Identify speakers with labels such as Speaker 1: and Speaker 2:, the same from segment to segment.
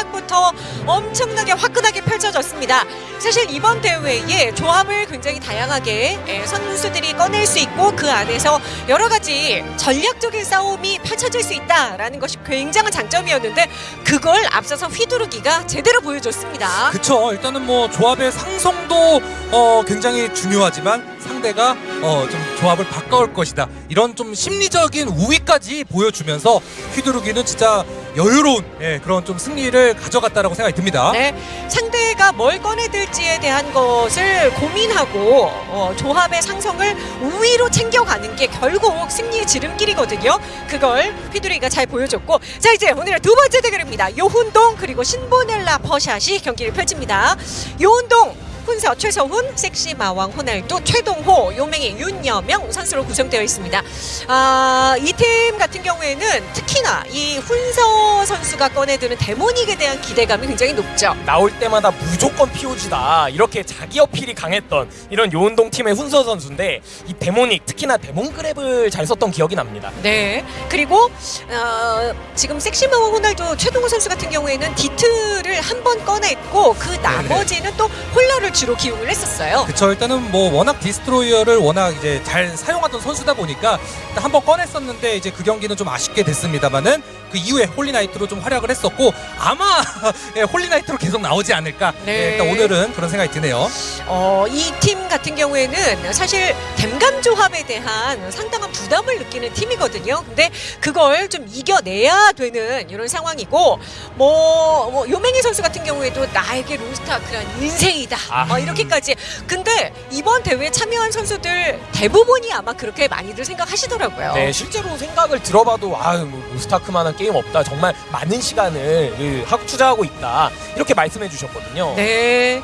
Speaker 1: 시작부터 엄청나게 화끈하게 펼쳐졌습니다. 사실 이번 대회에 조합을 굉장히 다양하게 예, 선수들이 꺼낼 수 있고 그 안에서 여러 가지 전략적인 싸움이 펼쳐질 수 있다라는 것이 굉장한 장점이었는데 그걸 앞서서 휘두르기가 제대로 보여줬습니다.
Speaker 2: 그쵸 일단은 뭐 조합의 상성도 어, 굉장히 중요하지만 상대가 어, 좀 조합을 바꿔올 것이다 이런 좀 심리적인 우위까지 보여주면서 휘두르기는 진짜 여유로운 예, 그런 좀 승리를 가져갔다라고 생각이 듭니다.
Speaker 1: 네, 상대가 뭘 꺼내들지에 대한 것을 고민하고 어, 조합의 상성을 우위로 챙겨가는 게 결국 승리의 지름길이거든요. 그걸 휘두르기가 잘 보여줬고 자 이제 오늘의 두 번째 대결입니다. 요훈동 그리고 신보넬라 퍼샷이 경기를 펼칩니다. 요훈동 훈서 최서훈, 섹시 마왕 호날두, 최동호, 요맹이 윤여명 선수로 구성되어 있습니다. 아, 이 팀 같은 경우에는 특히나 이 훈서 선수가 꺼내드는 데모닉에 대한 기대감이 굉장히 높죠.
Speaker 3: 나올 때마다 무조건 POG다 이렇게 자기 어필이 강했던 이런 요운동 팀의 훈서 선수인데 이 데모닉 특히나 demon grab을 잘 썼던 기억이 납니다.
Speaker 1: 네. 그리고 어, 지금 섹시 마왕 호날두 최동호 선수 같은 경우에는 디트를 한 번 꺼냈고 그 나머지는 또 홀러를 주로 기용을 했었어요.
Speaker 2: 그쵸 일단은 뭐 워낙 디스트로이어를 워낙 이제 잘 사용하던 선수다 보니까 한 번 꺼냈었는데 이제 그 경기는 좀 아쉽게 됐습니다만은 그 이후에 홀리나이트로 좀 활약을 했었고 아마 예, 홀리나이트로 계속 나오지 않을까
Speaker 1: 네.
Speaker 2: 예, 일단 오늘은 그런 생각이 드네요.
Speaker 1: 어, 이 팀 같은 경우에는 사실 댐감 조합에 대한 상당한 부담을 느끼는 팀이거든요. 근데 그걸 좀 이겨내야 되는 이런 상황이고 뭐, 뭐 요맹희 선수 같은 경우에도 나에게 로스트아크란 인생이다.
Speaker 3: 아.
Speaker 1: 어, 이렇게까지. 근데 이번 대회에 참여한 선수들 대부분이 아마 그렇게 많이들 생각하시더라고요.
Speaker 3: 네, 실제로 생각을 들어봐도 아유 뭐 스타크만한 게임 없다. 정말 많은 시간을 그, 하고 투자하고 있다. 이렇게 말씀해 주셨거든요.
Speaker 1: 네.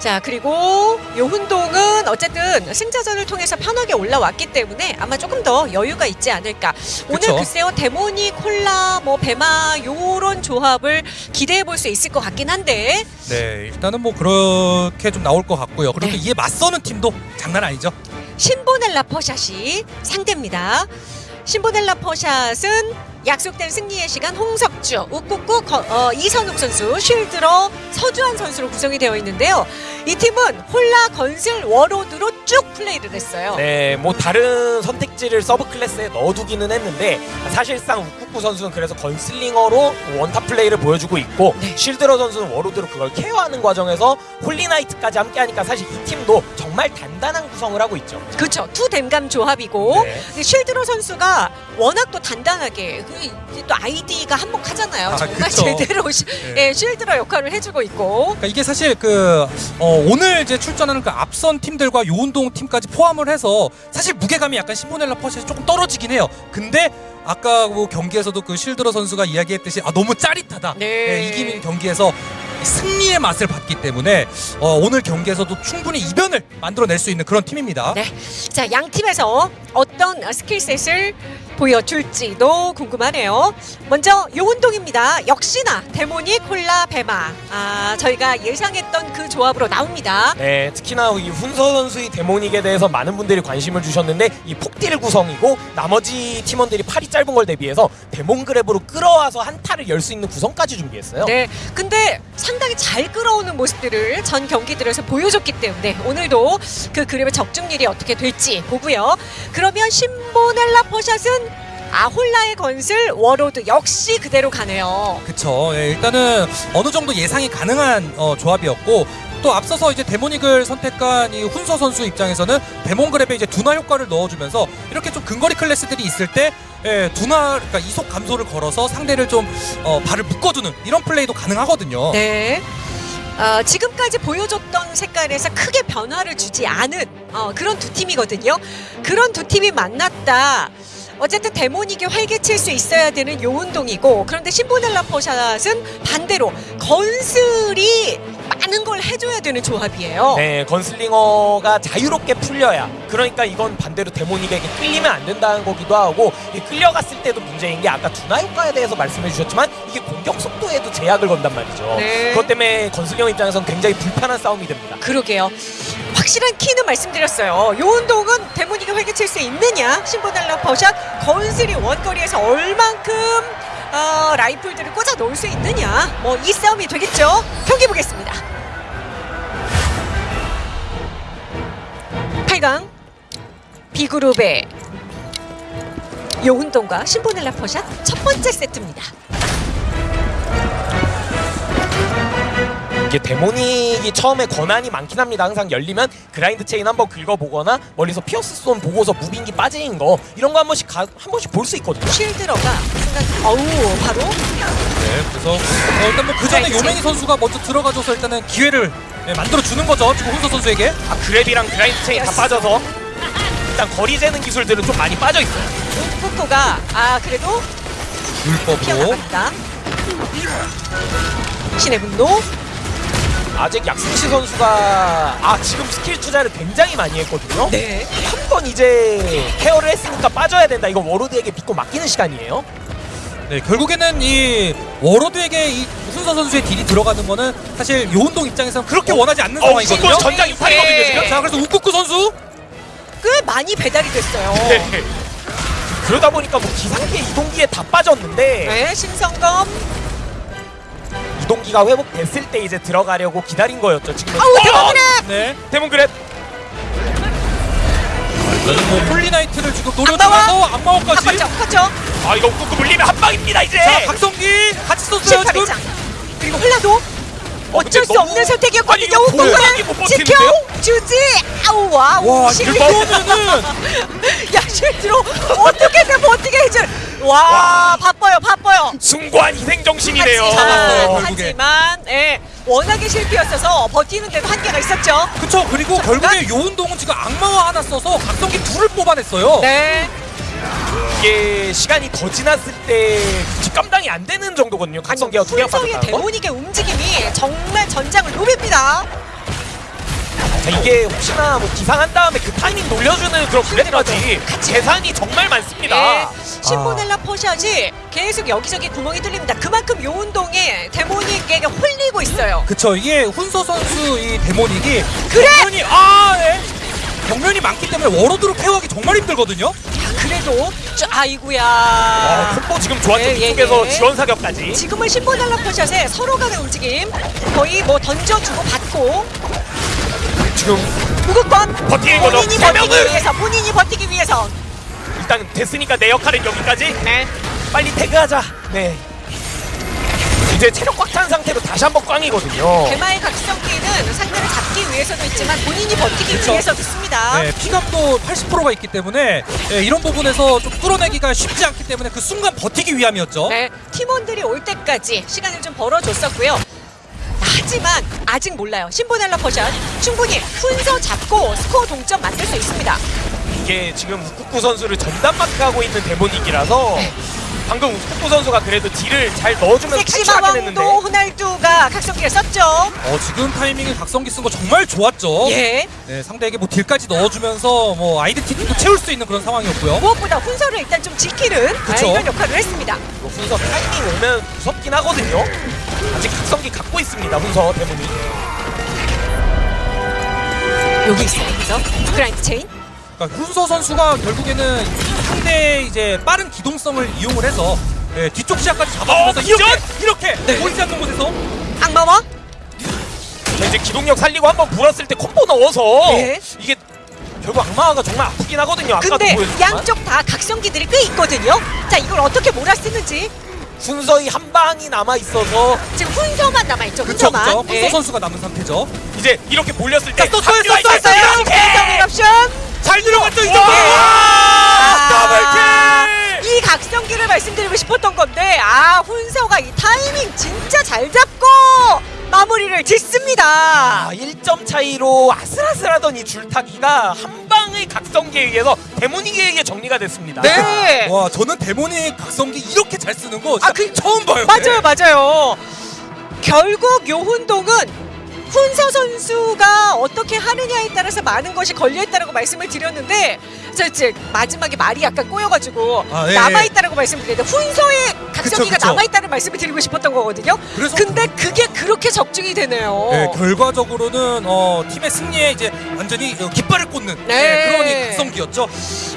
Speaker 1: 자 그리고 요훈동은 어쨌든 승자전을 통해서 편하게 올라왔기 때문에 아마 조금 더 여유가 있지 않을까 오늘
Speaker 2: 그쵸.
Speaker 1: 글쎄요 데모니 콜라 뭐 베마 요런 조합을 기대해 볼 수 있을 것 같긴 한데
Speaker 2: 네 일단은 뭐 그렇게 좀 나올 것 같고요. 그리고
Speaker 1: 네.
Speaker 2: 또 이에 맞서는 팀도 장난 아니죠.
Speaker 1: 신보넬라 퍼샷이 상대입니다 신보넬라 퍼샷은 약속된 승리의 시간 홍석주, 거- 어, 이선욱 선수, 쉴드러 서주환 선수로 구성이 되어 있는데요. 이 팀은 홀라 건슬 워로드로 쭉 플레이를 했어요.
Speaker 3: 네, 뭐 다른 선택지를 sub class에 넣어두기는 했는데 사실상 우쿠쿠 선수는 그래서 건슬링어로 one top 플레이를 보여주고 있고
Speaker 1: 네.
Speaker 3: 실드러 선수는 워로드로 그걸 케어하는 과정에서 홀리나이트까지 함께하니까 사실 이 팀도 정말 단단한 구성을 하고 있죠.
Speaker 1: 그렇죠. two 댐감 조합이고
Speaker 3: 네.
Speaker 1: 쉴드러 선수가 워낙 또 단단하게 그 또 아이디가 한몫하잖아요.
Speaker 2: 아,
Speaker 1: 정말
Speaker 2: 그쵸.
Speaker 1: 제대로 시-
Speaker 2: 네.
Speaker 1: 예, 쉴드러 역할을 해주고 있고
Speaker 2: 그러니까 이게 사실 그 어, 오늘 이제 출전하는 그 앞선 팀들과 요운동 팀까지 포함을 해서 사실 무게감이 약간 신보넬라 퍼샷이 조금 떨어지긴 해요. 근데 아까 그 경기에서도 그 실드러 선수가 이야기했듯이 아 너무 짜릿하다.
Speaker 1: 네.
Speaker 2: 예, 이기는 경기에서 승리의 맛을 봤기 때문에 어, 오늘 경기에서도 충분히 이변을 만들어낼 수 있는 그런 팀입니다.
Speaker 1: 네. 자, 양 팀에서 어떤 skill set을 보여줄지도 궁금하네요. 먼저 요운동입니다. 역시나 데모닉 홀라 배마. 아, 저희가 예상했던 그 조합으로 나옵니다.
Speaker 3: 네, 특히나 이 훈서 선수의 데모닉에 대해서 많은 분들이 관심을 주셨는데 이 폭딜 구성이고 나머지 팀원들이 팔이 짧은 걸 대비해서 demon grab으로 끌어와서 한타를 열 수 있는 구성까지 준비했어요.
Speaker 1: 네. 근데 상당히 잘 끌어오는 모습들을 전 경기들에서 보여줬기 때문에 오늘도 그 그림의 적중률이 어떻게 될지 보고요. 그러면 신보넬라 퍼샷은 아 홀라에 건슬 워로드 역시 그대로 가네요.
Speaker 2: 그쵸. 예, 일단은 어느 정도 예상이 가능한 어, 조합이었고 또 앞서서 이제 데모닉을 선택한 이 훈서 선수 입장에서는 데몬 그랩에 이제 둔화 효과를 넣어주면서 이렇게 좀 근거리 클래스들이 있을 때 예, 둔화 그러니까 이속 감소를 걸어서 상대를 좀 어, 발을 묶어주는 이런 플레이도 가능하거든요.
Speaker 1: 네. 어, 지금까지 보여줬던 색깔에서 크게 변화를 주지 않은 어, 그런 두 팀이거든요. 그런 두 팀이 만났다. 어쨌든 데모닉이 활개칠 수 있어야 되는 요 운동이고 그런데 신보넬라 퍼샷은 반대로 건슬이 많은 걸 해줘야 되는 조합이에요.
Speaker 3: 네, 건슬링어가 자유롭게 풀려야 그러니까 이건 반대로 데모닉에게 끌리면 안 된다는 거기도 하고 이 끌려갔을 때도 문제인 게 아까 둔화 효과에 대해서 말씀해 주셨지만 이게 공격 속도에도 제약을 건단 말이죠.
Speaker 1: 네.
Speaker 3: 그것 때문에 건슬링어 입장에서는 굉장히 불편한 싸움이 됩니다.
Speaker 1: 그러게요. 확실한 키는 말씀드렸어요. 요 운동은 데모닉이 활개칠 수 있느냐? 신보넬라 퍼샷 건슬이 원거리에서 얼만큼 어, 라이플들을 꽂아 놓을 수 있느냐? 뭐 이 싸움이 되겠죠? 경기 보겠습니다. 8강 B그룹의 요운동과 신보넬라 퍼샷 첫 번째 세트입니다
Speaker 3: 이게 데모닉이 처음에 권한이 많긴 합니다. 항상 열리면 grind chain 한번 긁어보거나 멀리서 pierce thorn 보고서 moving기 빠진 거 이런 거 한 번씩 가, 한 번씩 볼 수 있거든요.
Speaker 1: 쉴드러가 순간 어우 바로
Speaker 2: 네, 그래서 어, 일단 뭐 그 전에
Speaker 1: 그렇지.
Speaker 2: 요맹이 선수가 먼저 들어가줘서 일단은 기회를 네, 만들어 주는 거죠. 지금 훈서 선수에게.
Speaker 3: 아, 그랩이랑 그라인드 체인 다
Speaker 1: 예스.
Speaker 3: 빠져서 일단 거리 재는 기술들은 좀 많이 빠져 있어요.
Speaker 1: 푸코가 아 그래도
Speaker 2: 불법으로.
Speaker 1: 피어나갑니다 신의 분노
Speaker 3: 아직 약승시 선수가 아 지금 스킬 투자를 굉장히 많이 했거든요.
Speaker 1: 네
Speaker 3: 한 번 이제 케어를 했으니까 빠져야 된다. 이거 워로드에게 믿고 맡기는 시간이에요.
Speaker 2: 네, 결국에는 이 워로드에게 이 훈서 선수의 딜이 들어가는 거는 사실 요운동 입장에서는 그렇게 원하지 않는
Speaker 3: 어,
Speaker 2: 상황이거든요.
Speaker 3: 이거 전장 이탈이거든요 지금.
Speaker 2: 자, 그래서 우쿠쿠 선수
Speaker 1: 꽤 많이 배달이 됐어요
Speaker 3: 네. 그러다 보니까 뭐 기상기에 이동기에 다 빠졌는데
Speaker 1: 네 신성검
Speaker 3: 이동기가 회복됐을 때 이제 들어가려고 기다린 거였죠. 지금은
Speaker 1: 아우
Speaker 3: 어!
Speaker 1: 대박이네
Speaker 2: 네.
Speaker 3: 데몬 그랩
Speaker 2: 뭐 폴리나이트를 지금? 노려주면서 악마워까지.
Speaker 1: 바꿨죠 바꿨죠
Speaker 3: 아 이거 꾹꾹 물리면 한 방입니다 이제.
Speaker 2: 자, 각성기 같이 썼어요 지금.
Speaker 1: 18회장 그리고 홀라도
Speaker 3: 어,
Speaker 1: 어쩔 수
Speaker 3: 너무-
Speaker 1: 없는 선택이었거든요
Speaker 3: 버티는데요?
Speaker 1: 지켜주지 아우 와우
Speaker 2: 와,
Speaker 1: 실
Speaker 2: 이거면은
Speaker 1: 야 실제로 어떻게든 버티게 해줄 와 바빠요 바빠요
Speaker 3: 숭고한 희생 정신이네요.
Speaker 2: 잡았어요,
Speaker 1: 하지만,
Speaker 2: 결국에.
Speaker 1: 하지만 예, 워낙에 실패였어서 버티는 데도 한계가 있었죠
Speaker 2: 그쵸 그리고 결국에 요운동은 지금 악마와 하나 써서 각성기 둘을 뽑아냈어요.
Speaker 1: 네
Speaker 3: 이게 시간이 더 지났을 때 뒷감당이 안 되는 정도거든요. 각성기가 두개
Speaker 1: 훈성의
Speaker 3: 빠졌다는 거.
Speaker 1: 데모닉의 움직임이 정말 전장을 노립니다
Speaker 3: 자, 이게 혹시나 뭐 기상한 다음에 그 타이밍 놀려주는 그런 그래까지 재산이 정말 많습니다.
Speaker 1: 예, 신보넬라 포샷이 계속 여기저기 구멍이 뚫립니다 그만큼 요운동에 데모닉에게 홀리고 있어요
Speaker 2: 그쵸 이게 훈서 선수 이 데모닉이
Speaker 1: 그래!
Speaker 2: 경면이 아 네. 경면이 많기 때문에 워로드로 케어하기 정말 힘들거든요.
Speaker 1: 야, 그래도 저, 아이구야
Speaker 3: 아, 콤보 지금 좋았죠.
Speaker 1: 예, 예,
Speaker 3: 이쪽에서
Speaker 1: 예.
Speaker 3: 지원 사격까지.
Speaker 1: 지금은 신보넬라 포샷에 서로 간의 움직임 거의 뭐 던져주고 받고
Speaker 3: 지금
Speaker 1: 무극권
Speaker 3: 버티는 거죠.
Speaker 1: 본인이
Speaker 3: 세
Speaker 1: 버티기
Speaker 3: 명을!
Speaker 1: 위해서 본인이 버티기 위해서
Speaker 3: 일단 됐으니까 내 역할은 여기까지.
Speaker 1: 네
Speaker 3: 빨리 태그하자. 네. 이제 체력 꽉 찬 상태로 다시 한번 꽝이거든요.
Speaker 1: 대마의 각성 기는 상대를 잡기 위해서도 있지만 본인이 버티기. 위해서도 씁니다
Speaker 2: 네, 피감도 80%가 있기 때문에 예, 이런 부분에서 좀 뚫어내기가 쉽지 않기 때문에 그 순간 버티기 위함이었죠.
Speaker 1: 네, 팀원들이 올 때까지 시간을 좀 벌어줬었고요. 하지만 아직 몰라요. 신보넬라 퍼샷 충분히 순서 잡고 스코어 동점 만들 수 있습니다.
Speaker 3: 이게 지금 우쿠쿠 선수를 전담 마크하고 있는
Speaker 1: 네.
Speaker 3: 방금 우쿠쿠 선수가 그래도 딜을 잘 넣어주면서 탈출하긴 했는데
Speaker 1: 섹시마왕도 호날두가 각성기를 썼죠.
Speaker 2: 어, 지금 타이밍에 각성기 쓴 거 정말 좋았죠.
Speaker 1: 예.
Speaker 2: 네, 상대에게 뭐 딜까지 넣어주면서 뭐 아이덴티티도 채울 수 있는 그런 상황이었고요.
Speaker 1: 무엇보다 훈서를 일단 좀 지키는 아,
Speaker 2: 그쵸.
Speaker 1: 이런 역할을 했습니다.
Speaker 3: 이거 훈서 타이밍 오면 무섭긴 하거든요. 아직 각성기 갖고 있습니다 훈서 데모닉.
Speaker 1: 여기 있어요. 그래서 grind chain.
Speaker 2: 그러니까 훈서 선수가 결국에는 상대의 이제 빠른 기동성을 이용을 해서 예, 뒤쪽 시야까지 잡아주면서
Speaker 3: 어,
Speaker 2: 이렇게! 이렇게
Speaker 1: 네.
Speaker 2: 보이지 않는 곳에서
Speaker 1: 악마화
Speaker 3: 자, 이제 기동력 살리고 한번 불었을 때 콤보 넣어서
Speaker 1: 네.
Speaker 3: 이게 결국 악마화가 정말 아프긴 하거든요. 아까도
Speaker 1: 근데
Speaker 3: 보여줬지만
Speaker 1: 양쪽 다 각성기들이 꽤 있거든요. 자 이걸 어떻게 몰아쓰는지
Speaker 3: 순서의 한 방이 남아 있어서
Speaker 1: 지금 훈서만 남아 있죠.
Speaker 2: 그쵸
Speaker 1: 훈서만.
Speaker 2: 그쵸 훈서
Speaker 1: 예.
Speaker 2: 선수가 남은 상태죠.
Speaker 3: 이제 이렇게 몰렸을 때
Speaker 2: 자, 또 써요,
Speaker 3: 합류할 또때
Speaker 2: 써요,
Speaker 3: 이렇게!
Speaker 1: 옵션.
Speaker 2: 잘 들어갔죠 이
Speaker 3: 와!
Speaker 2: 정도.
Speaker 1: 아,
Speaker 3: 더블킬!
Speaker 1: 이 각성기를 말씀드리고 싶었던 건데 아 훈서가 이 타이밍 진짜 잘 잡고 마무리를 짓습니다.
Speaker 3: 아, 1점 차이로 아슬아슬하던 이 줄타기가 한 방의 각성기에 의해서 데모닉에 의해 정리가 됐습니다.
Speaker 1: 네.
Speaker 2: 와 저는 데모닉 각성기 이렇게 잘 쓰는 거 진짜
Speaker 1: 아, 그-
Speaker 2: 처음 봐요.
Speaker 1: 맞아요, 맞아요. 결국 요훈동은 훈서 선수가 어떻게 하느냐에 따라서 많은 것이 걸려있다고 말씀을 드렸는데 저 이제 마지막에 말이 약간 꼬여가지고
Speaker 2: 아, 예,
Speaker 1: 남아있다고 말씀드렸는데 훈서의 각성기가. 남아있다는 말씀을 드리고 싶었던 거거든요.
Speaker 2: 그래서
Speaker 1: 근데 그게 그렇게 적중이 되네요.
Speaker 2: 네, 결과적으로는 어, 팀의 승리에 이제 완전히 어, 깃발을 꽂는
Speaker 1: 네.
Speaker 2: 네, 그런 이 각성기였죠.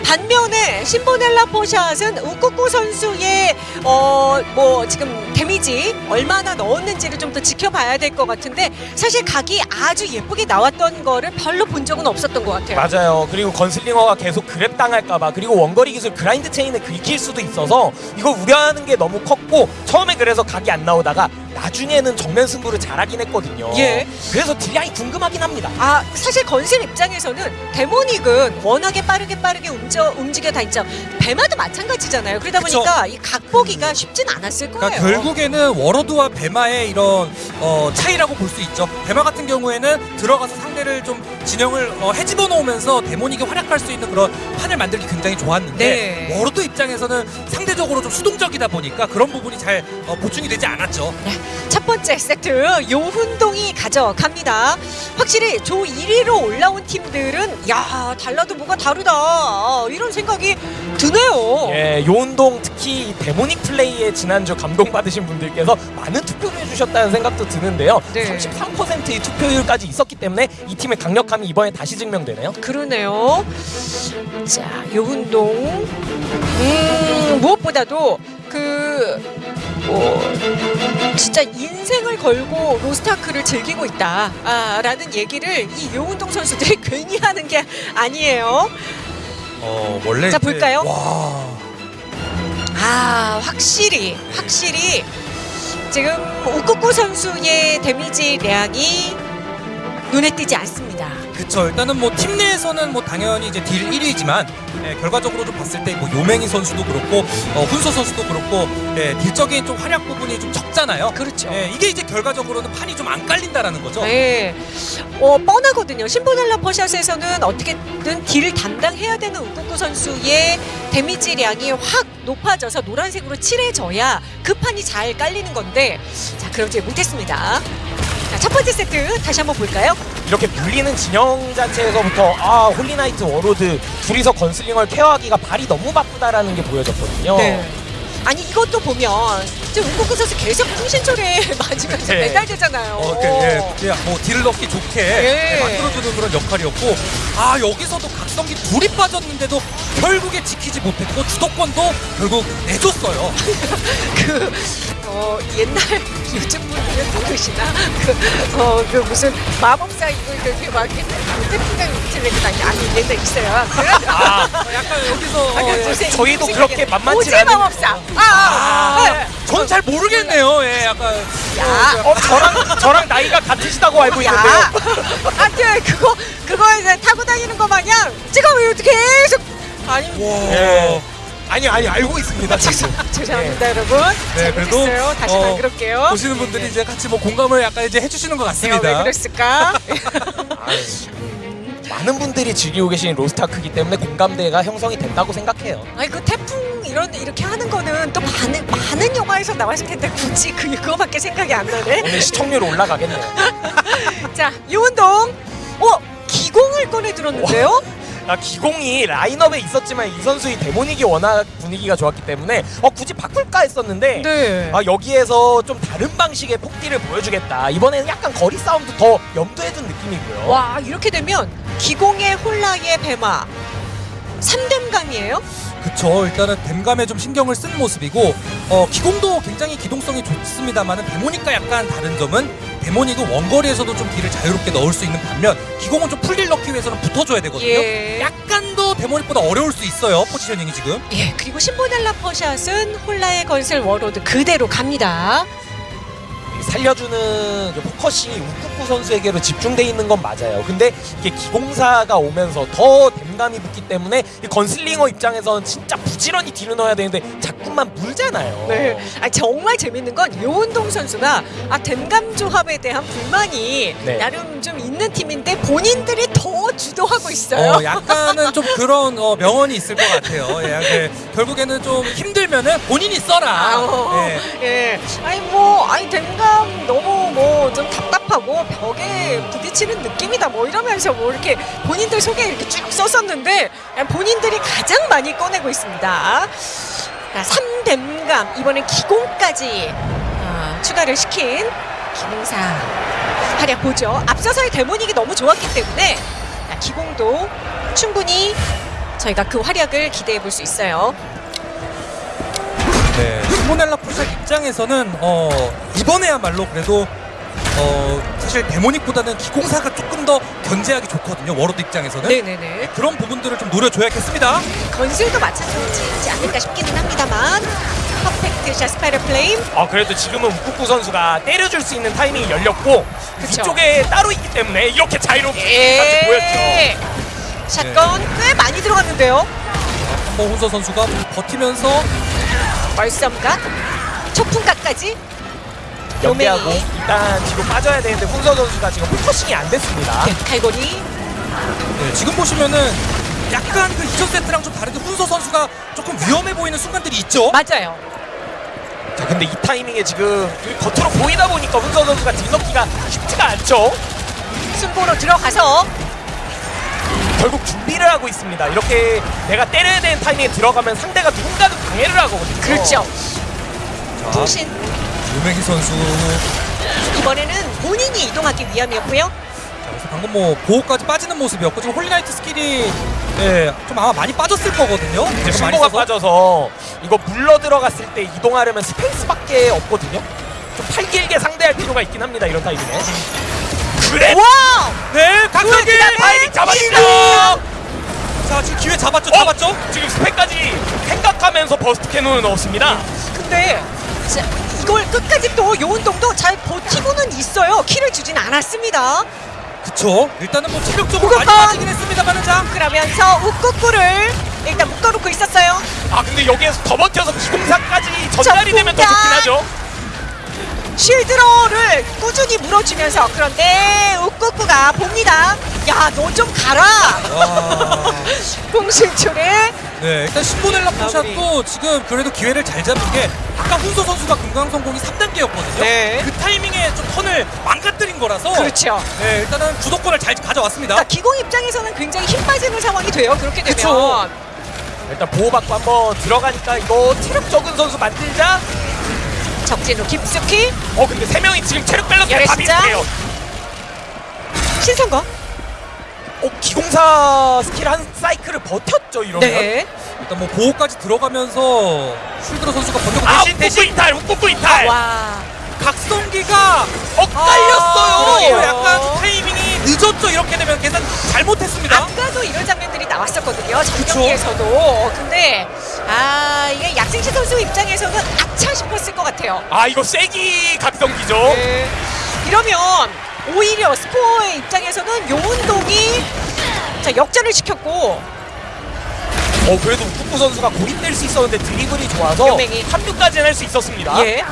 Speaker 1: 반면에 신보넬라 포샷은 우쿠쿠 선수의 어 뭐 지금 데미지 얼마나 넣었는지를 좀 더 지켜봐야 될 것 같은데 사실 각이 아주 예쁘게 나왔던 거를 별로 본 적은 없었던 것 같아요.
Speaker 3: 맞아요. 그리고 건슬링어가 계속 grab 당할까봐 그리고 원거리 기술 grind chain에 긁힐 수도 있어서 이거 우려하는 게 너무 컸고 처음에 그래서 각이 안 나오다가 나중에는 정면 승부를 잘하긴 했거든요.
Speaker 1: 예.
Speaker 3: 그래서 딜량이 궁금하긴 합니다.
Speaker 1: 아 사실 건슬 입장에서는 데모닉은 워낙에 빠르게 빠르게 움직여, 움직여 다니죠. 배마도 마찬가지잖아요. 그러다
Speaker 2: 그쵸.
Speaker 1: 보니까 이 각보기가 쉽진 않았을 거예요.
Speaker 2: 그러니까 결국에는 워로드와 배마의 이런 어, 차이라고 볼 수 있죠. 배마 같은 경우에는 들어가서 상대를 좀 진영을 어, 헤집어 놓으면서 데모닉이 활약할 수 있는 그런 판을 만들기 굉장히 좋았는데
Speaker 1: 네.
Speaker 2: 워로드 입장에서는 상대적으로 좀 수동적이다 보니까 그런 부분이 잘 어, 보충이 되지 않았죠.
Speaker 1: 첫 번째 세트 요훈동이 가져갑니다. 확실히 조 1위로 올라온 팀들은 야 달라도 뭐가 다르다 아, 이런 생각이 드네요.
Speaker 3: 예, 요운동 특히 이 데모닉 플레이에 지난주 감동받으신 분들께서 많은 투표를 해주셨다는 생각도 드는데요.
Speaker 1: 네.
Speaker 3: 33%의 투표율까지 있었기 때문에 이 팀의 강력함이 이번에 다시 증명되네요.
Speaker 1: 그러네요. 자, 요운동. 음, 무엇보다도 그, 뭐, 진짜 인생을 걸고 로스타크를 즐기고 있다. 아, 라는 얘기를 이 요운동 선수들이 괜히 하는 게 아니에요.
Speaker 2: 어, 원래
Speaker 1: 자, 볼까요?
Speaker 2: 와.
Speaker 1: 아, 확실히, 확실히 지금 우쿠쿠 선수의 데미지 량이 눈에 띄지 않습니다.
Speaker 2: 그쵸 일단은 뭐 팀 내에서는 뭐 당연히 이제 딜 1위지만 예, 결과적으로 좀 봤을 때 뭐 요맹이 선수도 그렇고 어, 훈서 선수도 그렇고 예, 딜적인 좀 활약 부분이 좀 적잖아요.
Speaker 1: 그렇죠.
Speaker 2: 예, 이게 이제 결과적으로는 판이 좀 안 깔린다라는 거죠.
Speaker 1: 네. 어, 뻔하거든요. 신보넬라 퍼샷에서는 어떻게든 딜을 담당해야 되는 우쿠쿠 선수의 데미지량이 확 높아져서 노란색으로 칠해져야 그 판이 잘 깔리는 건데 자, 그러지 못했습니다. 자, 첫 번째 세트 다시 한번 볼까요?
Speaker 3: 이렇게 물리는 진영 자체에서부터 아 홀리나이트 워로드 둘이서 건슬링을 care하기가 발이 너무 바쁘다라는 게 보여졌거든요.
Speaker 1: 네. 아니 이것도 보면 지금 우쿠쿠 선수 계속 통신초리에 맞으면서
Speaker 3: 네.
Speaker 1: 매달리잖아요.
Speaker 2: 어, 그, 예, 예, 뭐딜 넣기 좋게
Speaker 1: 예.
Speaker 2: 예, 만들어주는 그런 역할이었고 아 여기서도 각성기 둘이 빠졌는데도 결국에 지키지 못했고 주도권도 결국 내줬어요.
Speaker 1: 그 어, 옛날 요즘 분들은 모르시나 그, 어, 그 무슨 마법사 이거 그렇게 막 이렇게 태풍강 밑을 내고 다니 아니 옛날 있어요. 그,
Speaker 3: 아,
Speaker 2: 어, 약간 여기서 어, 예.
Speaker 3: 저희도 그렇게 만만치
Speaker 1: 오지
Speaker 3: 않은-
Speaker 1: 마법사. 아, 아, 아, 네.
Speaker 2: 전잘 모르겠네요. 예, 약간
Speaker 1: 야.
Speaker 3: 어 저랑 저랑 나이가 같으시다고 알고 있는데요.
Speaker 1: 야, 하여튼 그거 그거 이제 타고 다니는 거 마냥 이렇게 계속 아니
Speaker 2: 와.
Speaker 3: 예. 아니 아니 알고 있습니다. 지금.
Speaker 1: 죄송합니다 여러분.
Speaker 2: 네, 그래도,
Speaker 1: 잘못했어요. 다시
Speaker 2: 어,
Speaker 1: 안 그럴게요.
Speaker 2: 보시는 분들이 이제 같이 뭐 공감을 약간 이제 해주시는
Speaker 1: 것왜
Speaker 2: 같습니다.
Speaker 1: 그랬을까?
Speaker 3: 아유, 많은 분들이 즐기고 계신 로스타크기 때문에 공감대가 형성이 된다고 생각해요.
Speaker 1: 아니 그 태풍 이런 이렇게 하는 거는 또 많은 많은 영화에서 나왔을 텐데 굳이 그 그거밖에 생각이 안 나네.
Speaker 3: 오늘 시청률 올라가겠네요.
Speaker 1: 자 이 운동, 어 기공을 꺼내 들었는데요.
Speaker 3: 아, 기공이 라인업에 있었지만 이 선수의 데모닉이 워낙 분위기가 좋았기 때문에 어 굳이 바꿀까 했었는데
Speaker 1: 네.
Speaker 3: 아 여기에서 좀 다른 방식의 폭딜을 보여주겠다. 이번에는 약간 거리 싸움도 더 염두해둔 느낌이고요.
Speaker 1: 와 이렇게 되면 기공의 홀라에 배마 3댐감이에요?
Speaker 2: 그쵸 일단은 댐감에 좀 신경을 쓴 모습이고 어, 기공도 굉장히 기동성이 좋습니다만은 데모닉과 약간 다른 점은 데모닉은 원거리에서도 좀 딜을 자유롭게 넣을 수 있는 반면 기공은 좀 풀딜 넣기 위해서는 붙어줘야 되거든요
Speaker 1: 예.
Speaker 2: 약간 더 데모닉보다 어려울 수 있어요 positioning이 지금
Speaker 1: 예 그리고 신보넬라 퍼샷은 홀라에 건슬 워로드 그대로 갑니다.
Speaker 3: 살려주는 그 focusing이 우쿠쿠 선수에게로 집중돼 있는 건 맞아요. 근데 이게 기공사가 오면서 더댐 감이 붙기 때문에 이 건슬링어 입장에서는 진짜 부지런히 딜을 넣어야 되는데 자꾸만 물잖아요.
Speaker 1: 네. 아 정말 재밌는 건 요운동 선수가 아 댐감 조합에 대한 불만이
Speaker 3: 네.
Speaker 1: 나름 좀 있는 팀인데 본인들이 더 주도하고 있어요.
Speaker 2: 어, 약간은 좀 그런 어, 명언이 있을 것 같아요 예, 예, 결국에는 좀 힘들면은 본인이 써라
Speaker 1: 아, 어,
Speaker 2: 예.
Speaker 1: 예. 아니 뭐 아니 댐감 너무 뭐 좀 답답하고 벽에 부딪히는 느낌이다 뭐 이러면서 뭐 이렇게 본인들 속에 이렇게 쭉 썼었는데 그냥 본인들이 가장 많이 꺼내고 있습니다. 자, 3댐감 이번엔 기공까지 아, 추가를 시킨 기공사 활약 보죠. 앞서서의 데모닉이 너무 좋았기 때문에 자, 기공도 충분히 저희가 그 활약을 기대해 볼 수 있어요.
Speaker 2: 네, 신보넬라 퍼샷 입장에서는 어, 이번에야말로 그래도 어, 사실 데모닉보다는 기공사가 조금 더 견제하기 좋거든요. 워로드 입장에서는
Speaker 1: 네네네.
Speaker 2: 그런 부분들을 좀 노려줘야겠습니다.
Speaker 1: 건슬도 마찬가지지 않을까 싶기는 합니다만 perfect shot spiral flame
Speaker 3: 아 그래도 지금은 우쿠쿠 선수가 때려줄 수 있는 타이밍이 열렸고
Speaker 1: 그쵸.
Speaker 3: 이쪽에 따로 있기 때문에 이렇게 자유롭게 같이 보였죠.
Speaker 1: 예. shotgun 꽤 많이 들어갔는데요.
Speaker 2: 한번 훈서 선수가 버티면서
Speaker 1: 월섬각, 초풍각까지
Speaker 3: 연계하고. 일단 뒤로 빠져야 되는데 훈서 선수가 지금 focusing이 안 됐습니다.
Speaker 1: 네, 갈고리
Speaker 2: 네, 지금 보시면은 약간 그 이전 세트랑 좀 다르게 훈서 선수가 조금 위험해 보이는 순간들이 있죠.
Speaker 1: 맞아요.
Speaker 3: 자 근데 이 타이밍에 지금 겉으로 보이다 보니까 훈서 선수가 딜 넣기가 쉽지가 않죠.
Speaker 1: 순보로 들어가서
Speaker 3: 결국 준비를 하고 있습니다. 이렇게 내가 때려야 되는 타이밍에 들어가면 상대가 누군가는 방해를 하거든요.
Speaker 1: 그렇죠.
Speaker 2: 자,
Speaker 1: 통신
Speaker 2: 유명희 선수
Speaker 1: 이번에는 본인이 이동하기 위함이었고요.
Speaker 2: 자, 그래서 방금 뭐 보호까지 빠지는 모습이었고 지금 홀리나이트 스킬이 예, 좀 아마 많이 빠졌을 거거든요.
Speaker 3: 이제 신고가. 빠져서 이거 물러 들어갔을 때 이동하려면 스페이스밖에 없거든요. 좀 팔길게 상대할 필요가 있긴 합니다. 이런 타이밍에. 그래.
Speaker 1: 와우!
Speaker 2: 네, 각성기
Speaker 3: 타이밍 잡았죠.
Speaker 2: 자, 지금 기회 잡았죠,
Speaker 3: 어?
Speaker 2: 잡았죠.
Speaker 3: 지금 스펙까지 생각하면서 burst cannon을 넣었습니다.
Speaker 1: 근데 자, 이걸 끝까지 또 요운동도 잘 버티고는 있어요. 킬을 주진 않았습니다.
Speaker 2: 그쵸. 일단은 뭐 체력적으로 많이! 빠지긴 했습니다만은 자,
Speaker 1: 그러면서 우쿠쿠를 일단 묶어놓고 있었어요.
Speaker 3: 아 근데 여기에서 더 버텨서 기공사까지 전달이 되면 더 좋긴! 하죠.
Speaker 1: 쉴드로를 꾸준히 물어주면서 그런데 우꾸꾸가 봅니다. 야, 너 좀 가라.
Speaker 2: 와.
Speaker 1: 공신출에
Speaker 2: 네, 일단 신보넬라 포샷도 지금 그래도 기회를 잘 잡은 게 아까 훈서 선수가 금강성공이 3단계였거든요.
Speaker 1: 네.
Speaker 2: 그 타이밍에 좀 턴을 망가뜨린 거라서
Speaker 1: 그렇죠.
Speaker 2: 네, 일단은 주도권을 잘 가져왔습니다.
Speaker 1: 그러니까 기공 입장에서는 굉장히 힘 빠지는 상황이 돼요. 그렇게 되면
Speaker 2: 그쵸.
Speaker 3: 일단 보호받고 한번 들어가니까 이거 체력 적은 선수 만들자.
Speaker 1: 적진으로 깊숙이
Speaker 3: 어 근데 세 명이 지금 체력 밸런스가 다? 비슷해요.
Speaker 1: 신선거.
Speaker 3: 어 기공사 스킬 한 사이클을 버텼죠 이러면.
Speaker 1: 네.
Speaker 2: 일단 뭐 보호까지 들어가면서 쉴드로 선수가 버티고
Speaker 3: 아
Speaker 2: 대신
Speaker 3: 대신
Speaker 2: 대신
Speaker 3: 이탈, 웃고 이탈.
Speaker 1: 와.
Speaker 2: 각성기가
Speaker 3: 어 깔렸어요.
Speaker 1: 그러게요.
Speaker 2: 약간 타이밍이 늦었죠. 이렇게 되면 계산 잘못했습니다.
Speaker 1: 아까도 이런 장면들이 나왔었거든요. 전경기에서도. 근데 아 이게 약생시 선수 입장에서는 아차 싶었을 것 같아요.
Speaker 3: 아 이거 쐐기 각성기죠.
Speaker 1: 네. 이러면 오히려 스코어의 입장에서는 요운동이 자 역전을 시켰고
Speaker 3: 어 그래도 우쿠쿠 선수가 고립될 수 있었는데 드리블이 좋아서
Speaker 1: 요맹이.
Speaker 3: 합류까지는 할 수 있었습니다.
Speaker 1: 예.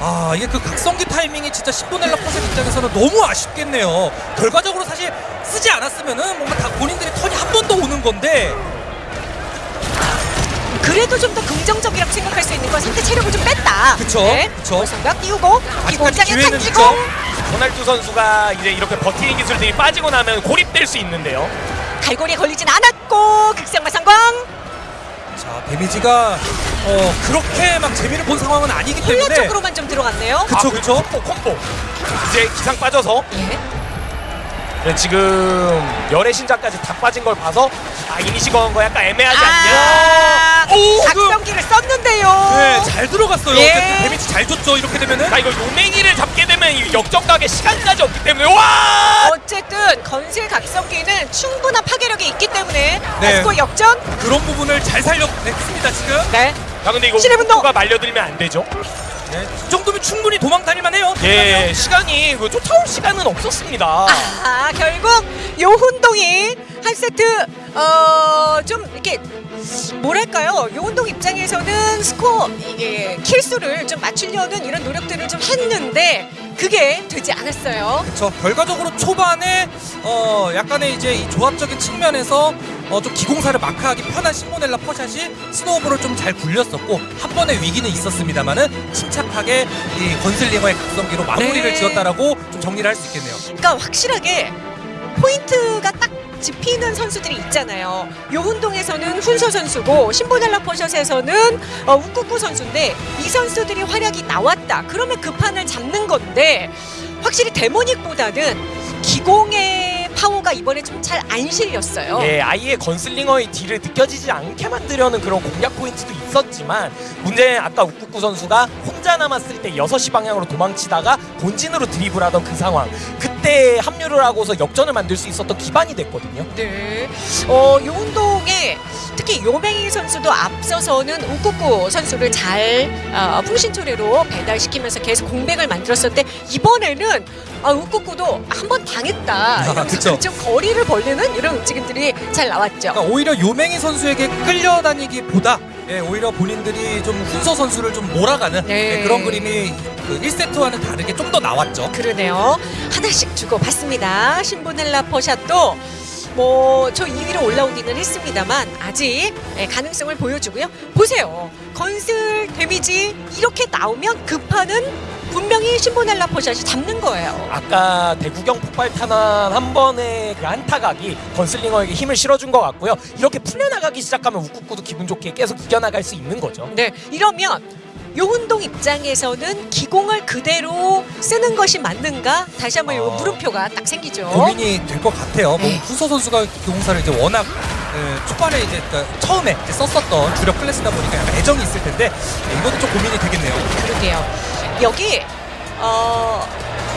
Speaker 2: 아 이게 그 각성기 타이밍이 진짜 신보넬라 포셋 입장에서는 너무 아쉽겠네요. 결과적으로 사실 쓰지 않았으면은 뭔가 다 본인들의 턴이 한 번 더 오는 건데
Speaker 1: 그래도 좀 더 긍정적이라고 생각할 수 있는 건 상대 체력을 좀 뺐다.
Speaker 2: 그쵸, 그쵸.
Speaker 1: 월성각 띄우고 기공장에
Speaker 2: 기회는
Speaker 1: 탁기고
Speaker 2: 있죠.
Speaker 3: 호날두 선수가 이제 이렇게 버티는 기술들이 빠지고 나면 고립될 수 있는데요.
Speaker 1: 갈고리에 걸리진 않았고 극성마 성광
Speaker 2: 자 데미지가 어 그렇게 막 재미를 본 상황은 아니기 때문에
Speaker 1: 훈련적으로만 좀 들어갔네요.
Speaker 2: 그쵸,
Speaker 3: 아,
Speaker 2: 그쵸.
Speaker 3: 콤보 콤보. 이제 기상 빠져서
Speaker 1: 예.
Speaker 3: 네, 지금 열의 신자까지 다 빠진 걸 봐서 아 이니시 거는 거 약간 애매하지 않냐.
Speaker 1: 아,
Speaker 2: 오,
Speaker 1: 각성기를 썼는데요.
Speaker 2: 네, 잘 들어갔어요.
Speaker 1: 예.
Speaker 2: 데미지 잘 줬죠. 이렇게 되면은
Speaker 3: 자 이거 요맹이를 잡게 되면 이 역전각에 시간까지 없기 때문에 와!
Speaker 1: 어쨌든 건슬 각성기는 충분한 파괴력이 있기 때문에
Speaker 2: 네.
Speaker 1: 스코어 역전.
Speaker 2: 그런 부분을 잘 살려냈습니다. 지금.
Speaker 1: 네.
Speaker 3: 야 근데 이거
Speaker 1: 신의 분노!
Speaker 3: 우쿠가 말려들면 안 되죠.
Speaker 2: 네, 이 정도면 충분히 도망 다닐만 해요.
Speaker 3: 예, 시간이 그 쫓아올 시간은 없었습니다.
Speaker 1: 아 결국 요훈동이 한 세트 어좀 이렇게 뭐랄까요 요운동 입장에서는 스코어 이게 킬수를 좀 맞추려는 이런 노력들을 좀 했는데 그게 되지 않았어요.
Speaker 2: 저 결과적으로 초반에 어 약간의 이제 이 조합적인 측면에서 어 좀 기공사를 마크하기 편한 시모넬라 퍼샷이 스노우볼을 좀 잘 굴렸었고 한 번의 위기는 있었습니다만은 침착하게 이 건슬링어의 각성기로 마무리를
Speaker 1: 네.
Speaker 2: 지었다라고 좀 정리를 할 수 있겠네요.
Speaker 1: 그러니까 확실하게 포인트가 딱 짚히는 선수들이 있잖아요. 요운동에서는 훈서 선수고 신보넬라 포샷에서는 어, 우쿠쿠 선수인데 이 선수들이 활약이 나왔다. 그러면 그 판을 잡는 건데 확실히 데모닉보다는 기공의 타워가 이번에 좀 잘 안 실렸어요.
Speaker 3: 예, 아예 건슬링어의 딜을 느껴지지 않게 만들려는 그런 공략 포인트도 있었지만 문제는 아까 우쿠쿠 선수가 혼자 남았을 때 6시 방향으로 도망치다가 본진으로 드리블하던 그 상황 그 때 합류를 하고서 역전을 만들 수 있었던 기반이 됐거든요.
Speaker 1: 네. 어, 요 운동에 특히 요맹이 선수도 앞서서는 우쿠쿠 선수를 잘 어, 풍신초래로 배달시키면서 계속 공백을 만들었었는데 이번에는 아, 우쿠쿠도 한 번 당했다.
Speaker 2: 아.
Speaker 1: 좀 거리를 벌리는 이런 움직임들이 잘 나왔죠.
Speaker 2: 그러니까 오히려 요맹이 선수에게 끌려다니기보다 예, 오히려 본인들이 좀 훈서 선수를 좀 몰아가는
Speaker 1: 네.
Speaker 2: 예, 그런 그림이 그 1세트와는 다르게 좀 더 나왔죠.
Speaker 1: 그러네요. 하나씩 주고 받습니다. 신보넬라 퍼샷도 뭐 저 2위로 올라오기는 했습니다만 아직 예, 가능성을 보여주고요. 보세요. 건슬 데미지 이렇게 나오면 급하는 분명히 신보넬라 퍼샷이 잡는 거예요.
Speaker 3: 아까 대구경 폭발 탄환 한 번의 그 한타각이 건슬링어에게 힘을 실어준 것 같고요. 이렇게 풀려나가기 시작하면 우쿠쿠도 기분 좋게 계속 이겨나갈 수 있는 거죠.
Speaker 1: 네, 이러면 요운동 입장에서는 기공을 그대로 쓰는 것이 맞는가? 다시 한번 요
Speaker 2: 어.
Speaker 1: 물음표가 딱 생기죠.
Speaker 2: 고민이 될 것 같아요. 뭐
Speaker 1: 네.
Speaker 2: 훈서 선수가 기공사를 이제 워낙 예, 초반에 이제 그러니까 처음에 이제 썼었던 주력 클래스다 보니까 약간 애정이 있을 텐데 예, 이것도 좀 고민이 되겠네요.
Speaker 1: 그러게요. 여기 어,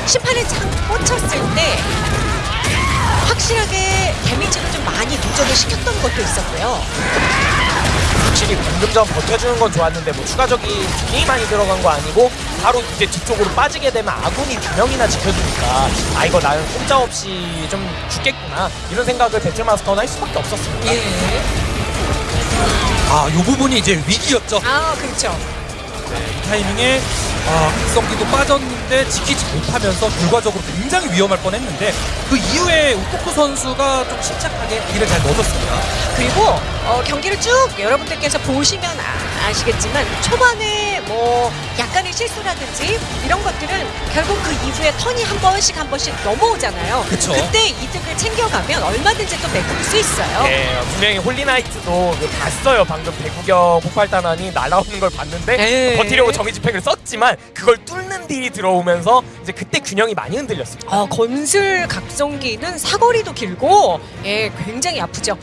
Speaker 1: 심판의 창 꽂혔을 때 확실하게 데미지를 좀 많이 누적을 시켰던 것도 있었고요.
Speaker 3: 확실히 방금 전 버텨주는 건 좋았는데 뭐 추가적인 딜이 많이 들어간 거 아니고 바로 이제 뒤쪽으로 빠지게 되면 아군이 두 명이나 지켜주니까 아 이거 나는 꼼짝없이 좀 죽겠구나 이런 생각을 배틀마스터는 할 수밖에 없었습니다.
Speaker 1: 예.
Speaker 2: 아, 요 부분이 이제 위기였죠.
Speaker 1: 아, 그렇죠.
Speaker 2: 이 타이밍에 아, 각성기도 빠졌는데 지키지 못하면서 결과적으로 굉장히 위험할 뻔했는데 그 이후에 우쿠쿠 선수가 좀 침착하게 딜을 잘 넣어줬습니다.
Speaker 1: 그리고 어, 경기를 쭉 여러분들께서 보시면 아, 시겠지만 초반에 뭐 약간의 실수라든지 이런 것들은 결국 그 이후에 턴이 한 번씩 한 번씩 넘어오잖아요.
Speaker 2: 그쵸.
Speaker 1: 때 이득을 챙겨가면 얼마든지 또 메꿀 수 있어요.
Speaker 3: 네, 분명히 홀리나이트도 그 봤어요. 방금 대구경 폭발 탄환이 날아오는 걸 봤는데
Speaker 1: 네.
Speaker 3: 버티려고 정의 집행을 썼지만 그걸 뚫는 딜이 들어오면서 이제 그때 균형이 많이 흔들렸습니다.
Speaker 1: 어, 건슬 각성기는 사거리도 길고 예 굉장히 아프죠.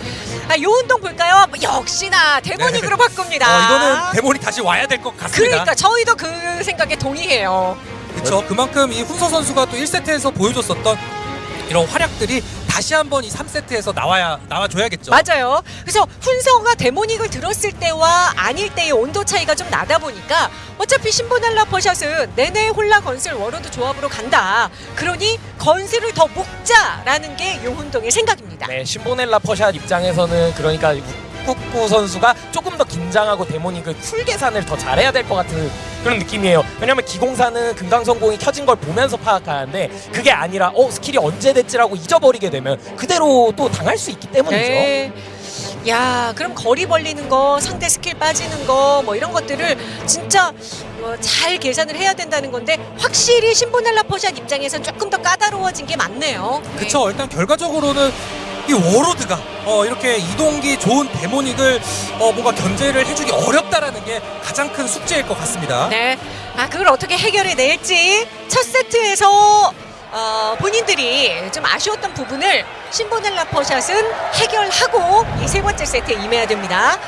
Speaker 1: 아, 요 운동 볼까요? 역시나 데모닉으로 바꿉니다.
Speaker 2: 어, 이거는 데몬이 다시 와야 될 것 같습니다.
Speaker 1: 그러니까 저희도 그 생각에 동의해요.
Speaker 2: 그렇죠. 그만큼 이 훈서 선수가 또 1세트에서 보여줬었던 이런 활약들이 다시 한번 이 3세트에서 나와야 나와줘야겠죠.
Speaker 1: 맞아요. 그래서 훈서가 데모닉을 들었을 때와 아닐 때의 온도 차이가 좀 나다 보니까 어차피 신보넬라 퍼샷은 내내 홀라 건슬 워로드 조합으로 간다. 그러니 건슬을 더 묶자라는 게 용훈동의 생각입니다.
Speaker 3: 네, 신보넬라 퍼샷 입장에서는 그러니까 우쿠쿠 선수가 조금 더 긴장하고 데모닉을 쿨 계산을 더 잘해야 될 것 같은 그런 느낌이에요. 왜냐면 기공사는 금강성공이 켜진 걸 보면서 파악하는데 그게 아니라 어 스킬이 언제 됐지라고 잊어버리게 되면 그대로 또 당할 수 있기 때문이죠.
Speaker 1: 네. 야, 그럼 거리 벌리는 거, 상대 스킬 빠지는 거, 뭐 이런 것들을 진짜 어, 잘 계산을 해야 된다는 건데 확실히 신보넬라 퍼샷 입장에서는 조금 더 까다로워진 게 맞네요. 네.
Speaker 2: 그쵸. 일단 결과적으로는 이 Warlord가 어, 이렇게 이동기 좋은 Demonic을 어, 뭔가 견제를 해주기 어렵다라는 게 가장 큰 숙제일 것 같습니다.
Speaker 1: 네. 아, 그걸 어떻게 해결해 낼지 첫 세트에서 어, 본인들이 좀 아쉬웠던 부분을 신보넬라 퍼샷은 해결하고 이 세 번째 세트에 임해야 됩니다.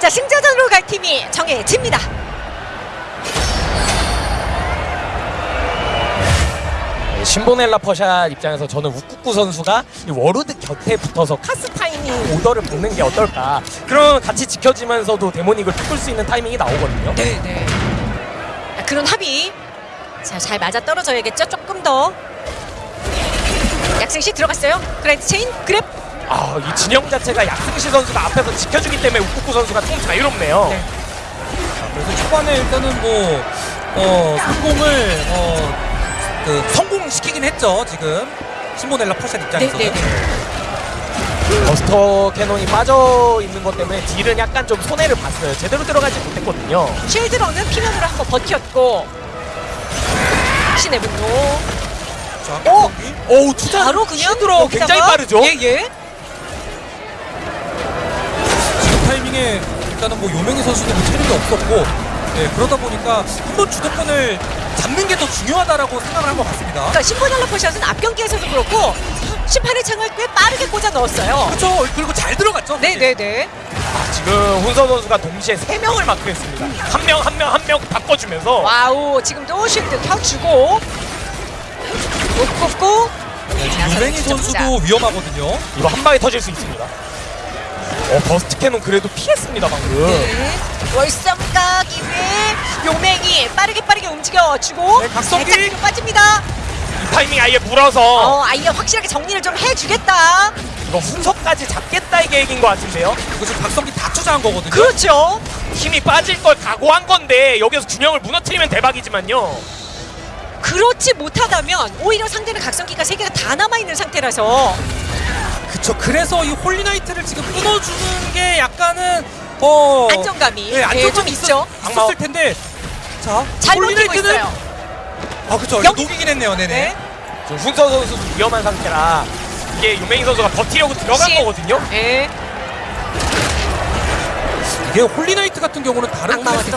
Speaker 1: 자, 승자전으로 갈 팀이 정해집니다.
Speaker 3: 신보넬라 퍼샷 입장에서 저는 우쿠쿠 선수가 이 Warlord 곁에 붙어서 카스 타이밍 오더를 박는 게 어떨까. 그럼 같이 지켜지면서도 Demonic을 바꿀 수 있는 타이밍이 나오거든요.
Speaker 1: 네, 네. 아, 그런 합의. 자, 잘 맞아 떨어져야겠죠? 조금 더. 약승시 들어갔어요. grand chain grab.
Speaker 3: 아, 이 진영 자체가 약승시 선수가 앞에서 지켜주기 때문에 우쿠쿠 선수가 좀 자유롭네요.
Speaker 1: 네.
Speaker 2: 그래서 초반에 일단은 뭐 어, 성공을 어, 그 성공시키긴 했죠. 지금 신보넬라 퍼샷
Speaker 1: 네,
Speaker 2: 입장에서는.
Speaker 1: 네, 네.
Speaker 3: Buster Cannon이 빠져 있는 것 때문에 deal은 약간 좀 손해를 봤어요. 제대로 들어가지 못했거든요.
Speaker 1: 쉴드러는 피면으로 한번 버텼고. 신의 분노.
Speaker 2: 자,
Speaker 1: 어?
Speaker 3: 오우 투자
Speaker 1: 바로 그냥 여기다가
Speaker 3: 굉장히 빠르죠.
Speaker 1: 예, 예.
Speaker 2: 지금 타이밍에 일단은 뭐 요명희 선수도 뭐 체력이 없었고 예, 그러다 보니까 한 번 주도권을 잡는 게 더 중요하다라고 생각을 한 것 같습니다.
Speaker 1: 그러니까 퍼샷은 앞 경기에서도 그렇고 심판의 창을 꽤 빠르게 꽂아 넣었어요.
Speaker 2: 그렇죠. 그리고 잘 들어갔죠.
Speaker 1: 네네네.
Speaker 3: 지금 훈서 선수가 동시에 세 명을 마크했습니다. 한 명 한 명 한 명 바꿔주면서
Speaker 1: 와우 지금도 shield 켜주고 못 꽂고
Speaker 2: 유맹희 선수도 위험하거든요.
Speaker 3: 이거 한 방에 터질 수 있습니다. 어 Buster Cannon 그래도 피했습니다 방금.
Speaker 1: 네. 월성 까기 위해 용맹이 빠르게 빠르게 움직여주고
Speaker 2: 네, 각성기.
Speaker 1: 빠집니다.
Speaker 3: 이 타이밍 아예 물어서
Speaker 1: 어 아예 확실하게 정리를 좀 해주겠다.
Speaker 3: 이거 훈서까지 잡겠다의 계획인 것 같은데요.
Speaker 2: 이거 지금 각성기 다 투자한 거거든요.
Speaker 1: 그렇죠.
Speaker 3: 힘이 빠질 걸 각오한 건데 여기서 균형을 무너뜨리면 대박이지만요.
Speaker 1: 그렇지 못하다면 오히려 상대는 각성기가 세 개가 다 남아 있는 상태라서
Speaker 2: 그쵸. 그래서 이 Holy Knight를 지금 끊어주는 게 약간은 어
Speaker 1: 안정감이
Speaker 2: 예,
Speaker 1: 예,
Speaker 2: 안정감이
Speaker 1: 좀 있죠.
Speaker 2: 있었을 텐데. 자,
Speaker 1: 잘 버티고
Speaker 2: Holy Knight는
Speaker 1: 있어요.
Speaker 2: 아 그쵸.
Speaker 1: 영-
Speaker 2: 녹이긴 했네요. 네네.
Speaker 1: 네.
Speaker 3: 지금 훈서 선수도 위험한 상태라 이게 유맹희 선수가 버티려고 들어간
Speaker 1: 시-
Speaker 3: 거거든요.
Speaker 1: 네.
Speaker 2: 이게 홀리나이트 같은 경우는 다른? 다르게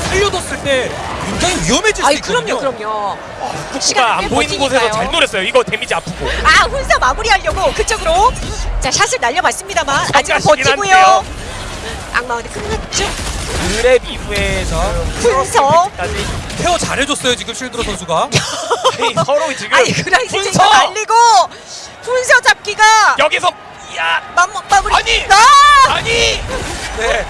Speaker 2: 살려뒀을 때 굉장히 위험해질 수
Speaker 1: 아이
Speaker 2: 있거든요.
Speaker 1: 그럼요, 그럼요.
Speaker 3: 후쿠가
Speaker 1: 시간을 안꽤
Speaker 3: 보이는
Speaker 1: 버티니까요.
Speaker 3: 곳에서 잘 노렸어요. 이거 데미지 아프고.
Speaker 1: 아 훈사 마무리하려고 그쪽으로 자 샷을 날려봤습니다만
Speaker 3: 성가시긴
Speaker 1: 버티고요.
Speaker 3: 한데요.
Speaker 1: 악마한테 끝났죠.
Speaker 3: 그랩 이후에 지금
Speaker 1: 훈서.
Speaker 3: 까지
Speaker 2: 케어 잘해줬어요 지금 실드로 선수가.
Speaker 3: 서로 지금
Speaker 1: 아니
Speaker 3: 훈서
Speaker 1: 쟁도 날리고 훈서 잡기가
Speaker 3: 여기서 야
Speaker 1: 마, 마무리.
Speaker 3: 아니!
Speaker 1: 아!
Speaker 3: 아니
Speaker 2: 네.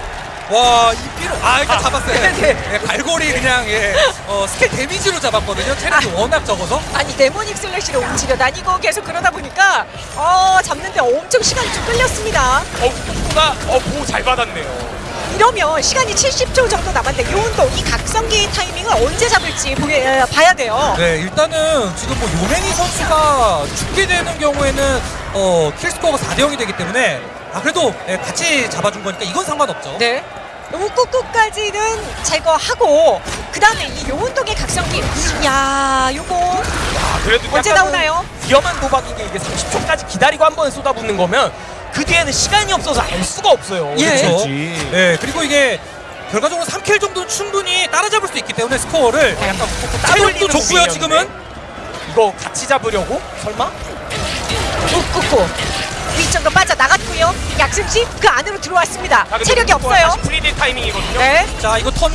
Speaker 2: 와, 이 삐로 아, 일단
Speaker 3: 아,
Speaker 2: 잡았어요.
Speaker 3: 네.
Speaker 2: 예, 갈고리 그냥 예, 어, 스킬 데미지로 잡았거든요. 체력이
Speaker 1: 아.
Speaker 2: 워낙 적어서.
Speaker 1: 아니 데모닉 슬래시로 움직여 다니고 계속 그러다 보니까 어 잡는데 엄청 시간이 좀 끌렸습니다.
Speaker 3: 어 후쿠가 어보잘 받았네요.
Speaker 1: 이러면 시간이 70초 정도 남았는데 요운동 이 각성기 타이밍을 언제 잡을지 보게, 에, 봐야 돼요.
Speaker 2: 네, 일단은 지금 뭐 요맹이 선수가 죽게 되는 경우에는 어, 킬스코어가 4대 0이 되기 때문에 아, 그래도 예, 같이 잡아준 거니까 이건 상관없죠.
Speaker 1: 네. 우꾸꾸까지는 제거하고 그 다음에 이 요운동의 각성기 야 요거
Speaker 3: 아 그래도
Speaker 1: 언제 나오나요?
Speaker 3: 위험한 도박인 게 이게 30초까지 기다리고 한 번에 쏟아붓는 거면 그 뒤에는 시간이 없어서 알 수가 없어요.
Speaker 1: 예.
Speaker 3: 어떻게
Speaker 2: 그렇죠. 네, 그리고 이게 결과적으로 3 kill 정도는 충분히 따라잡을 수 있기 때문에 스코어를
Speaker 3: 아, 약간
Speaker 2: 체력도
Speaker 3: 따돌리는
Speaker 2: 좋고요. 지금은
Speaker 3: 이거 같이 잡으려고 설마?
Speaker 1: 우쿠쿠 위쪽으로 빠져나갔고요 약승시 그 안으로 들어왔습니다
Speaker 3: 아, 근데
Speaker 1: 체력이 없어요
Speaker 3: 다시 free deal 타이밍이거든요.
Speaker 1: 네
Speaker 2: 자 이거 턴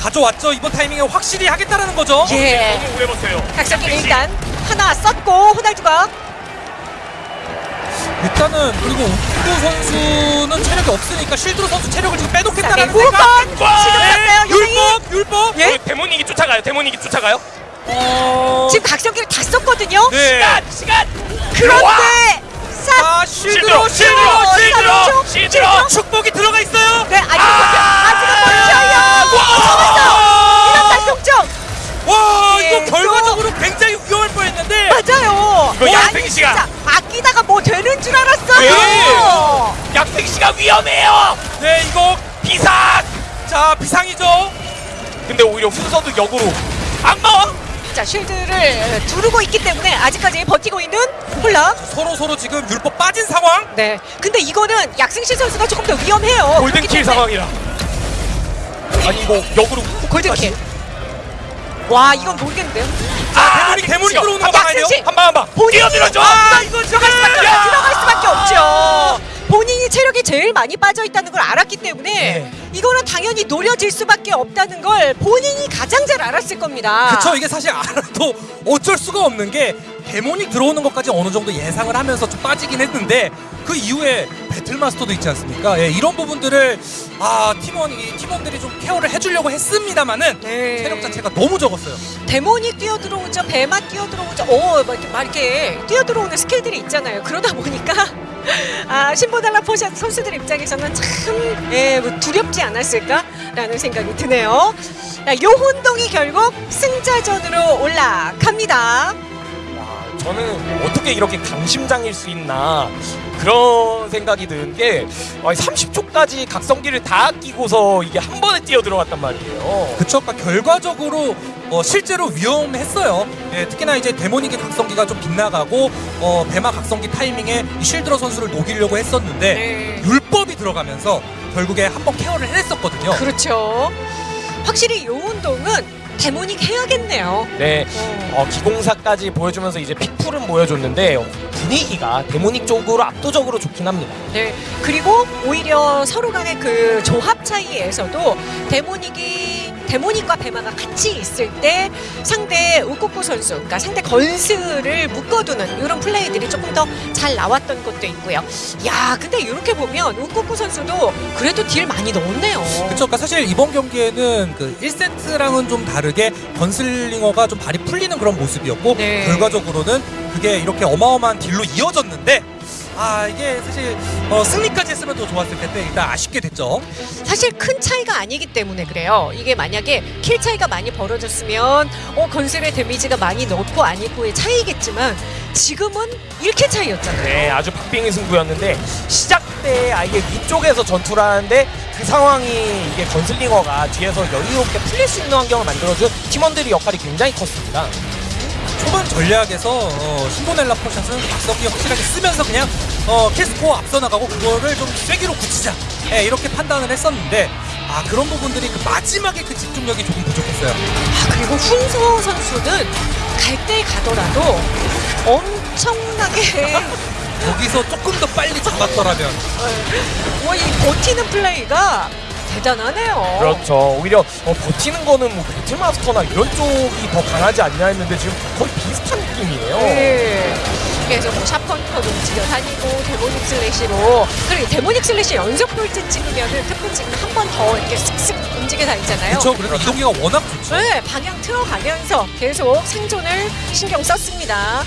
Speaker 2: 가져왔죠 이번 타이밍에 확실히 하겠다라는 거죠
Speaker 1: 예.
Speaker 3: 너무 오래 버텨요. 역시.
Speaker 1: 일단 하나 썼고 호날두가
Speaker 2: 일단은 그리고 옥구 선수는 체력이 없으니까 실드로 선수 체력을 지금
Speaker 1: 자,
Speaker 2: 빼놓겠다는
Speaker 1: 네,
Speaker 2: 생각
Speaker 3: 와!
Speaker 1: 지금
Speaker 2: 율법 율법
Speaker 1: 예?
Speaker 3: 어, 데모닉이 쫓아가요. 데모닉이 쫓아가요.
Speaker 2: 어...
Speaker 1: 지금 각성기를 다 썼거든요
Speaker 2: 네.
Speaker 3: 시간 시간.
Speaker 1: 그런데
Speaker 2: 사아 실드로
Speaker 3: 실드로
Speaker 2: 실드로
Speaker 3: 실드로.
Speaker 2: 축복이 들어가 있어요
Speaker 1: 네 아직
Speaker 3: 아!
Speaker 1: 아직은 버텨요 잡았어 이런 달성점
Speaker 2: 와
Speaker 1: 예,
Speaker 2: 이거 결과적으로 굉장히
Speaker 1: 맞아요
Speaker 3: 이거 시간.
Speaker 1: 진짜 아끼다가 뭐 되는 줄 알았어요
Speaker 3: 네. 약택 씨가 위험해요.
Speaker 2: 네 이거
Speaker 3: 비상.
Speaker 2: 자 비상이죠
Speaker 3: 근데 오히려 훈서도 역으로 악마.
Speaker 1: 자 쉴드를 두르고 있기 때문에 아직까지 버티고 있는 홀라
Speaker 2: 서로 서로 지금 율법 빠진 상황
Speaker 1: 네 근데 이거는 약승실 선수가 조금 더 위험해요
Speaker 3: 골든킬 상황이라. 아니 이거 역으로
Speaker 1: 골든킬 와 이건 모르겠는데요
Speaker 2: 자 대문이 대문이 들어오는 거 봐야죠
Speaker 1: 시-
Speaker 3: 한방 한방. 뛰어들어줘.
Speaker 1: 아 이거 들어갈 수밖에
Speaker 3: 야!
Speaker 1: 들어갈 수밖에 없죠 본인이 체력이 제일 많이 빠져 있다는 걸 알았기 때문에
Speaker 2: 네.
Speaker 1: 이거는 당연히 노려질 수밖에 없다는 걸 본인이 가장 잘 알았을 겁니다
Speaker 2: 그쵸 이게 사실 알아도 어쩔 수가 없는 게 데모닉 들어오는 것까지 어느 정도 예상을 하면서 좀 빠지긴 했는데 그 이후에 배틀마스터도 있지 않습니까? 예, 이런 부분들을 아 팀원 이 팀원들이 좀 케어를 해주려고 했습니다만은
Speaker 1: 네.
Speaker 2: 체력 자체가 너무 적었어요.
Speaker 1: 데몬이 뛰어들어오죠 배마 뛰어들어오죠 오막 이렇게, 막 이렇게 뛰어들어오는 스킬들이 있잖아요 그러다 보니까 아 신보달라 포샷 선수들 입장에서는 참 예, 뭐 두렵지 않았을까라는 생각이 드네요 자, 요혼동이 결국 승자전으로 올라갑니다
Speaker 3: 와, 저는 어떻게 이렇게 강심장일 수 있나 그런 생각이 드는 게 30초까지 각성기를 다 아끼고서 이게 한 번에 뛰어 들어갔단 말이에요.
Speaker 2: 그쵸? 그러니까 결과적으로 어, 실제로 위험했어요. 예, 특히나 이제 데모닉의 각성기가 좀 빗나가고 어, 배마 각성기 타이밍에 이 실드러 선수를 녹이려고 했었는데
Speaker 1: 네.
Speaker 2: 율법이 들어가면서 결국에 한 번 케어를 해냈었거든요.
Speaker 1: 그렇죠 확실히 요 운동은 데모닉 해야겠네요.
Speaker 3: 네.
Speaker 1: 어.
Speaker 3: 어, 기공사까지 보여주면서 이제 픽풀은 보여줬는데 분위기가 데모닉 쪽으로 압도적으로 좋긴 합니다.
Speaker 1: 네. 그리고 오히려 서로 간의 그 조합 차이에서도 데모닉이 데모닉과 배마가 같이 있을 때 상대 우쿠쿠 선수, 그러니까 상대 건스를 묶어두는 이런 플레이들이 조금 더 잘 나왔던 것도 있고요. 야, 근데 이렇게 보면 우쿠쿠 선수도 그래도 딜 많이 넣었네요.
Speaker 2: 그렇죠. 그러니까 사실 이번 경기에는 그 1세트랑은 좀 다 르게 Gunslinger가 좀 발이 풀리는 그런 모습이었고
Speaker 1: 네.
Speaker 2: 결과적으로는 그게 이렇게 어마어마한 deal로 이어졌는데 아 이게 사실 어, 승리까지 했으면 더 좋았을 텐데 일단 아쉽게 됐죠.
Speaker 1: 사실 큰 차이가 아니기 때문에 그래요. 이게 만약에 kill 차이가 많이 벌어졌으면 어, 건슬의 데미지가 많이 넣고 아니고의 차이겠지만 지금은 1 kill 차이였잖아요.
Speaker 3: 네, 아주 박빙의 승부였는데 시작 때 아예 위쪽에서 전투를 하는데 그 상황이 이게 건슬링어가 뒤에서 여유롭게 풀릴 수 있는 환경을 만들어준 팀원들의 역할이 굉장히 컸습니다.
Speaker 2: 초반 전략에서 어, 신보넬라 포샷은 박성기 확실하게 쓰면서 그냥 어, 캐스코 앞서 나가고 그거를 좀 쐐기로 굳히자 예, 이렇게 판단을 했었는데 아 그런 부분들이 그 마지막에 그 집중력이 조금 부족했어요.
Speaker 1: 아, 그리고 훈서 선수는 갈 때 가더라도 엄청나게
Speaker 2: 거기서 조금 더 빨리 잡았더라면
Speaker 1: 와, 이 버티는 플레이가 대단하네요.
Speaker 3: 그렇죠. 오히려 어, 버티는 거는 뭐 Battle Master나 이런 쪽이 더 강하지 않냐 했는데 지금 거의 비슷한 느낌이에요.
Speaker 1: 네. 계속 뭐 샵컨터도 움직여 다니고 Demonic Slash로 그리고 Demonic Slash 연속 돌진 찍으면은 특훈 찍으면 한번 더 이렇게 슥슥 움직여 다니잖아요.
Speaker 2: 그렇죠. 그래서 이동기가 워낙 좋죠.
Speaker 1: 네, 방향 틀어가면서 계속 생존을 신경 썼습니다.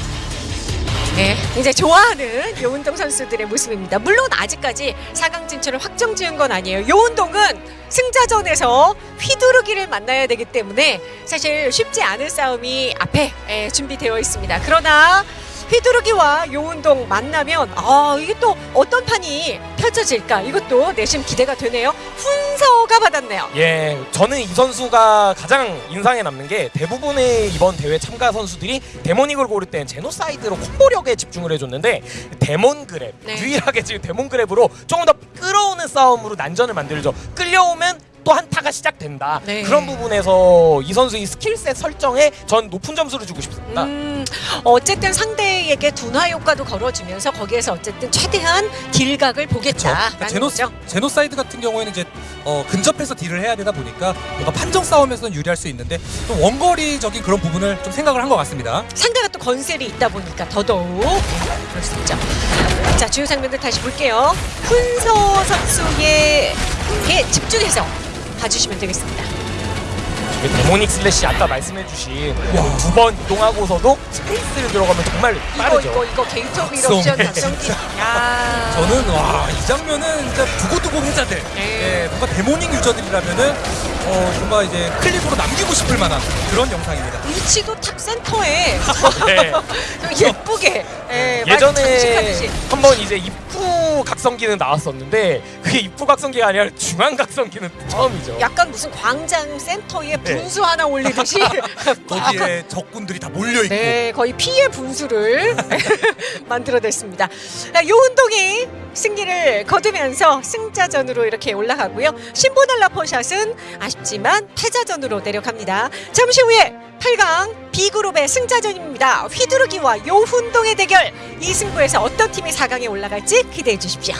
Speaker 1: 네, 이제 좋아하는 요운동 선수들의 모습입니다. 물론 아직까지 4강 진출을 확정 지은 건 아니에요. 요운동은 승자전에서 휘두르기를 만나야 되기 때문에 사실 쉽지 않은 싸움이 앞에 예, 준비되어 있습니다. 그러나 휘두르기와 요운동 만나면 아 이게 또 어떤 판이 펼쳐질까 이것도 내심 기대가 되네요. 훈서가 받았네요.
Speaker 3: 예, 저는 이 선수가 가장 인상에 남는 게 대부분의 이번 대회 참가 선수들이 데모닉을 고를 땐 제노사이드로 콤보력에 집중을 해줬는데 Demon Grab
Speaker 1: 네.
Speaker 3: 유일하게 지금 Demon Grab으로 조금 더 끌어오는 싸움으로 난전을 만들죠. 끌려오면 또 한타가 시작된다.
Speaker 1: 네.
Speaker 3: 그런 부분에서 이 선수의 skill set 설정에 전 높은 점수를 주고 싶습니다.
Speaker 1: 음, 어쨌든 상대에게 둔화 효과도 걸어주면서 거기에서 어쨌든 최대한 deal각을. 보겠다라는
Speaker 2: 그러니까 제노,
Speaker 1: 거죠.
Speaker 2: 제노사이드 같은 경우에는 이제 어, 근접해서 deal을 해야 되다 보니까 뭔가 판정 싸움에서는 유리할 수 있는데 좀 원거리적인 그런 부분을 좀 생각을 한 것 같습니다.
Speaker 1: 상대가 또 건슬이 있다 보니까 더더욱 네, 그럴 수 있죠. 자 주요 장면들 다시 볼게요. 훈서 선수의 에 집중해서 봐주시면 되겠습니다.
Speaker 3: 이 Demonic Slash 아까 말씀해주신 두 번 이동하고서도 space를 들어가면 정말 빠르죠.
Speaker 1: 이거 이거 이거 Gate Eruption
Speaker 2: 각성기.
Speaker 1: 야.
Speaker 2: 저는 와 이 장면은 진짜 두고두고 회자들
Speaker 1: 네.
Speaker 2: 예, 뭔가 Demonic user들이라면은 어, 뭔가 이제 클립으로 남기고 싶을 만한 그런 영상입니다.
Speaker 1: 위치도 top 센터에
Speaker 3: 네.
Speaker 1: 좀 예쁘게 예, 장식하듯이.
Speaker 3: 한번 이제 입구 각성기는 나왔었는데 그게 입구 각성기가 아니라 중앙 각성기는 처음이죠.
Speaker 1: 약간 무슨 광장 센터에
Speaker 3: 네.
Speaker 1: 분수 하나 올리듯이
Speaker 2: 거기에 적군들이 다 몰려 있고
Speaker 1: 네, 거의 피의 분수를 만들어냈습니다. 자, 요 운동이 승리를 거두면서 승자전으로 이렇게 올라가고요. 신보넬라 포샷은 아쉽지만 패자전으로 내려갑니다. 잠시 후에 8강 B그룹의 승자전입니다. 휘두르기와 요훈동의 대결 이 승부에서 어떤 팀이 4강에 올라갈지 기대해 주십시오.